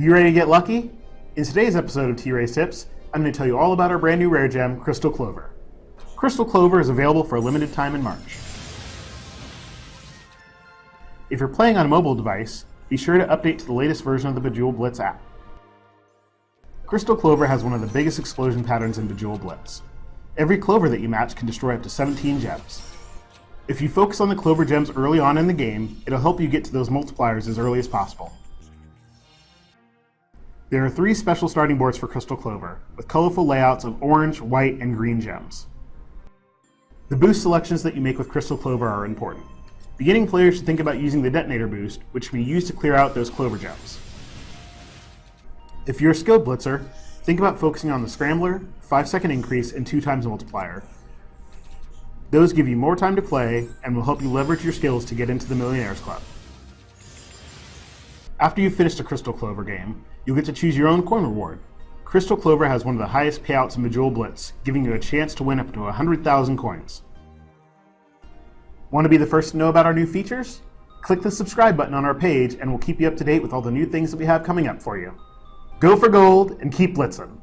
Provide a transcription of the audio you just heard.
You ready to get lucky? In today's episode of T-Race Tips, I'm going to tell you all about our brand new rare gem, Crystal Clover. Crystal Clover is available for a limited time in March. If you're playing on a mobile device, be sure to update to the latest version of the Bejeweled Blitz app. Crystal Clover has one of the biggest explosion patterns in Bejeweled Blitz. Every clover that you match can destroy up to 17 gems. If you focus on the clover gems early on in the game, it'll help you get to those multipliers as early as possible. There are three special starting boards for Crystal Clover, with colorful layouts of orange, white, and green gems. The boost selections that you make with Crystal Clover are important. Beginning players should think about using the Detonator boost, which can be used to clear out those clover gems. If you're a skilled blitzer, think about focusing on the Scrambler, 5 second increase, and 2 times multiplier. Those give you more time to play and will help you leverage your skills to get into the Millionaires Club. After you've finished a Crystal Clover game, you'll get to choose your own coin reward. Crystal Clover has one of the highest payouts in Bejeweled Blitz, giving you a chance to win up to 100,000 coins. Want to be the first to know about our new features? Click the subscribe button on our page and we'll keep you up to date with all the new things that we have coming up for you. Go for gold and keep blitzing!